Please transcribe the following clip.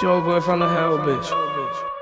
Joe boy from the hell, bitch.